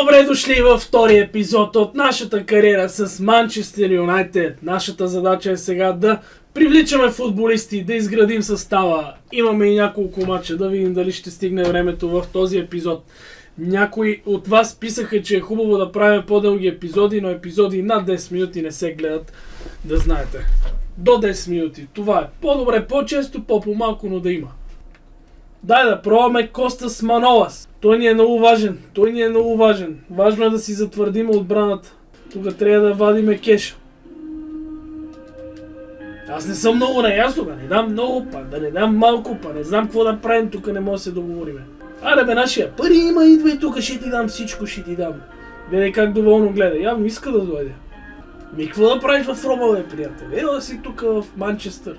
Добре дошли във втори епизод от нашата кариера с Манчестър Юнайтед. Нашата задача е сега да привличаме футболисти, да изградим състава. Имаме и няколко матча, да видим дали ще стигне времето в този епизод. Някои от вас писаха, че е хубаво да правим по-дълги епизоди, но епизоди над 10 минути не се гледат, да знаете. До 10 минути. Това е по-добре, по-често, по-малко, но да има. Дай да пробваме Костас Манолас. Той ни е много важен. Той ни е много важен. Важно е да си затвърдим отбраната. Тук трябва да вадиме кеша. Аз не съм много наясно, да не дам много, па да не дам малко, па не знам какво да правим, тук не може да се договориме. Аре бе, нашия пари има, идва и тук ще ти дам всичко, ще ти дам. Види как доволно гледа, явно иска да дойде. Ми какво да правиш в Рома, бе, приятел? Ела си тук в Манчестър.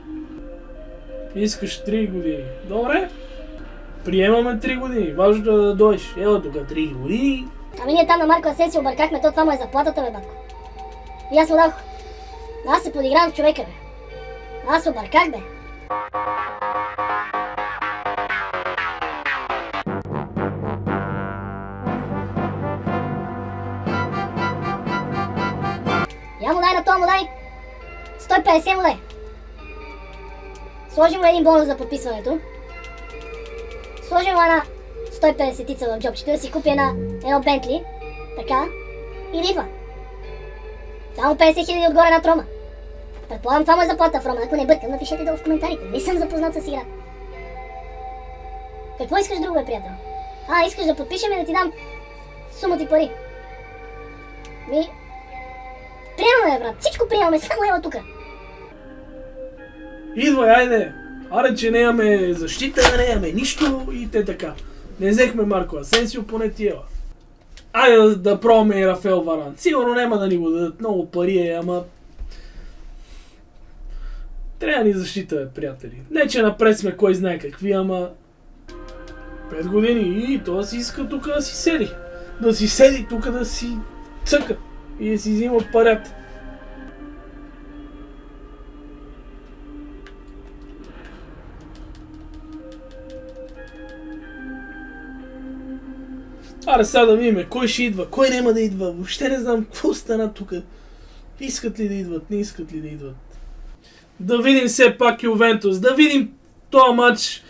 Искаш 3 години. Добре, Приемаме 3 години. Важното е да дойдеш. Ела тук 3 години. Ами ние там на Марко Асенси объркахме, то това му е заплатата, бе, батко. И аз му дах. Аз се подигравам с човека, бе. Аз се обърках, бе. Я му дай на това му дай. 150 му дай. Сложи му един бонус за подписването. Сложим една 150 в джобчето да си купи една, едно Бентли. Така. И да идва. Само 50 хиляди отгоре на Трома. Предполагам това му е заплата в Рома. Ако не бъркам, напишете долу в коментарите. Не съм запознат с игра. Какво искаш друго, приятел? А, искаш да подпишем и да ти дам сума ти пари. Ми... Приемаме, брат. Всичко приемаме. Само ела тука. Идвай, айде! Аре, че не имаме защита, не имаме нищо и те така. Не взехме Марко Асенсио, поне тиела. Айде да, да пробваме и Рафел Варан. Сигурно няма да ни го дадат много пари, е, ама... Трябва ни защита, бе, приятели. Не, че напред сме кой знае какви, ама... Пет години и то си иска тук да си седи. Да си седи тук да си цъка и да си взима парят. Аре сега да видим кой ще идва, кой няма да идва. Въобще не знам какво стана тук. Искат ли да идват, не искат ли да идват. Да видим все пак Ювентус. Да видим този матч.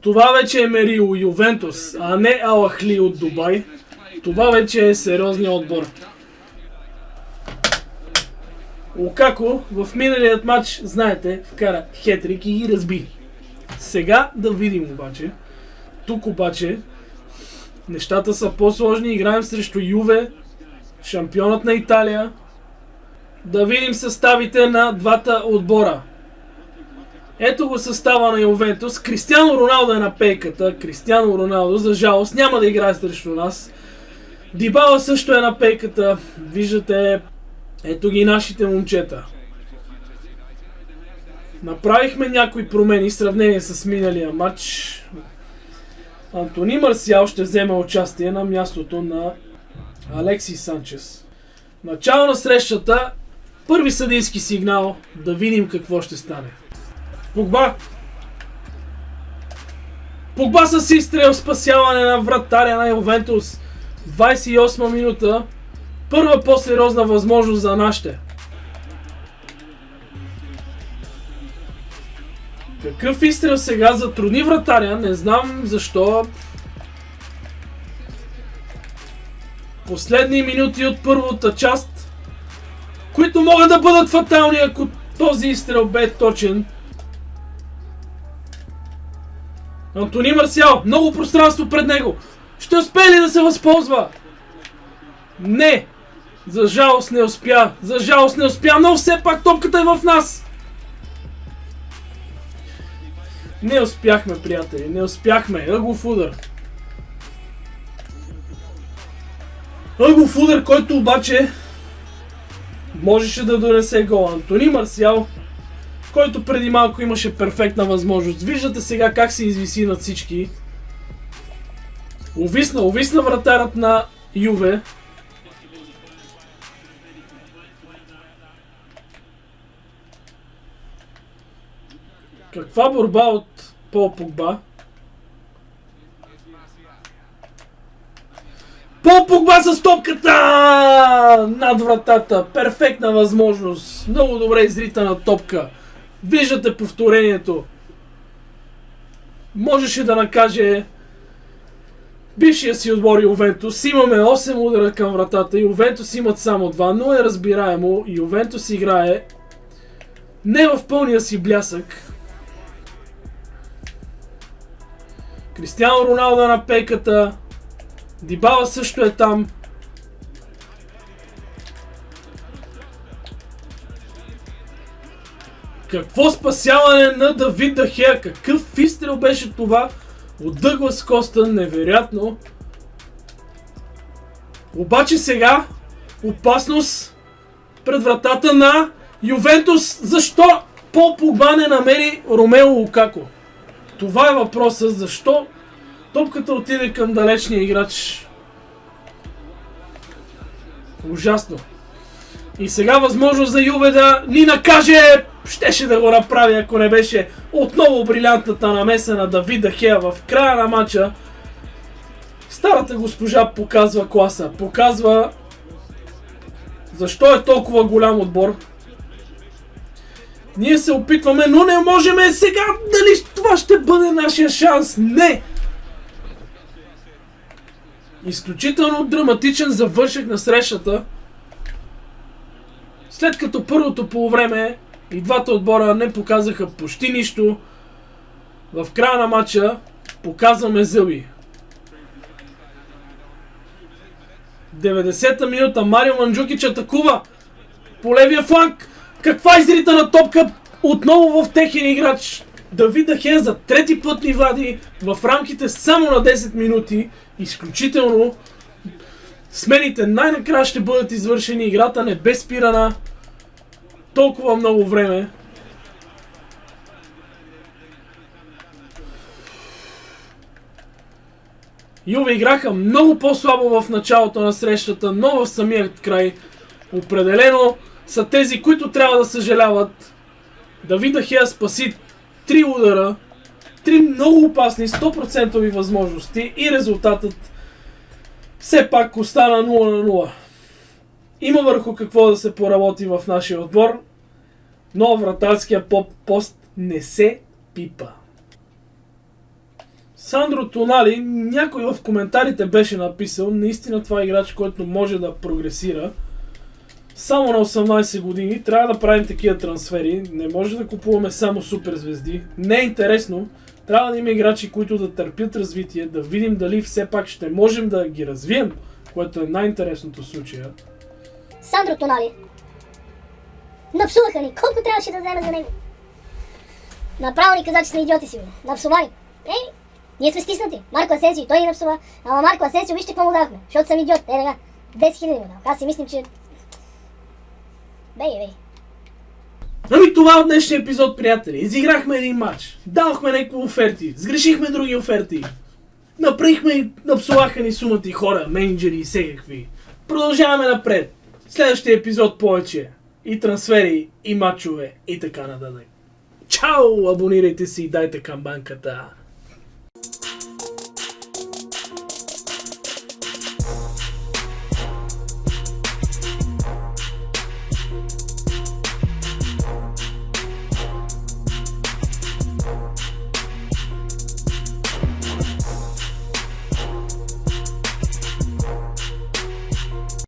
Това вече е Мерио Ювентус, а не Алахли от Дубай. Това вече е сериозният отбор. Лукако в миналият матч, знаете, вкара хетрик и ги разби. Сега да видим обаче. Тук обаче Нещата са по-сложни. Играем срещу Юве, шампионът на Италия. Да видим съставите на двата отбора. Ето го състава на Ювентус. Кристиано Роналдо е на пейката. Кристиано Роналдо, за жалост, няма да играе срещу нас. Дибала също е на пейката. Виждате, ето ги нашите момчета. Направихме някои промени в сравнение с миналия матч. Антони Марсиал ще вземе участие на мястото на Алекси Санчес. Начало на срещата, първи съдийски сигнал, да видим какво ще стане. Погба! Погба с изстрел, спасяване на вратаря на Ювентус. 28 минута. Първа по-сериозна възможност за нашите. Какъв изстрел сега затрудни вратаря, не знам защо. Последни минути от първата част, които могат да бъдат фатални, ако този изстрел бе точен. Антони Марсиал, много пространство пред него. Ще успее ли да се възползва? Не! За жалост не успя. За жалост не успя, но все пак топката е в нас. Не успяхме, приятели, не успяхме. Ъгов удар. Ъгов удар, който обаче можеше да донесе гол. Антони Марсиал, който преди малко имаше перфектна възможност. Виждате сега как се извиси над всички. Увисна, увисна вратарът на Юве. Каква борба от Пол Погба? Пол Погба с топката над вратата. Перфектна възможност. Много добре изритана топка. Виждате повторението. Можеше да накаже бившия си отбор Ювентус. Имаме 8 удара към вратата. Ювентус имат само 2, но е разбираемо. Ювентус играе не в пълния си блясък. Кристиано Роналдо е на пейката. Дибала също е там. Какво спасяване на Давид Дахея? Какъв изстрел беше това от Дъглас Коста? Невероятно. Обаче сега опасност пред вратата на Ювентус. Защо Пол Погба не намери Ромео Лукако? Това е въпросът. Защо топката отиде към далечния играч? Ужасно. И сега възможност за Юве да ни накаже. Щеше да го направи, ако не беше отново брилянтната намеса на Давида Хея в края на матча. Старата госпожа показва класа. Показва защо е толкова голям отбор. Ние се опитваме, но не можем сега. Дали това ще бъде нашия шанс? Не! Изключително драматичен завършек на срещата. След като първото полувреме и двата отбора не показаха почти нищо, в края на матча показваме зъби. 90-та минута Марио Манджукич атакува по левия фланг. Каква изритана топка отново в техен играч. Давид Ахе за трети път ни вади в рамките само на 10 минути. Изключително. Смените най-накрая ще бъдат извършени. Играта не бе спирана толкова много време. Юве играха много по-слабо в началото на срещата, но в самият край определено са тези, които трябва да съжаляват. Давида Хея спаси три удара, три много опасни 100% възможности и резултатът все пак остана 0 на 0. Има върху какво да се поработи в нашия отбор, но вратарския пост не се пипа. Сандро Тонали, някой в коментарите беше написал, наистина това е играч, който може да прогресира. Само на 18 години трябва да правим такива трансфери. Не може да купуваме само суперзвезди. Не е интересно. Трябва да има играчи, които да търпят развитие, да видим дали все пак ще можем да ги развием, което е най-интересното случая. Сандро Тонали. Напсуваха ни. Колко трябваше да вземе за него? Направо ни каза, че сме идиоти сигурно. Напсувани. Ей, ние сме стиснати. Марко Асенсио, той ни напсува. Ама Марко Асенсио, вижте какво му дахме. Защото съм идиот. Е, така. 10 хиляди му дах. Аз си мислим, че... Бей, бей. Ами това от днешния епизод, приятели. Изиграхме един матч. Дадохме някакви оферти. Сгрешихме други оферти. Направихме и напсуваха ни сумати хора, менеджери и всекакви. Продължаваме напред. Следващия епизод повече. И трансфери, и матчове, и така нататък. Чао! Абонирайте се и дайте камбанката.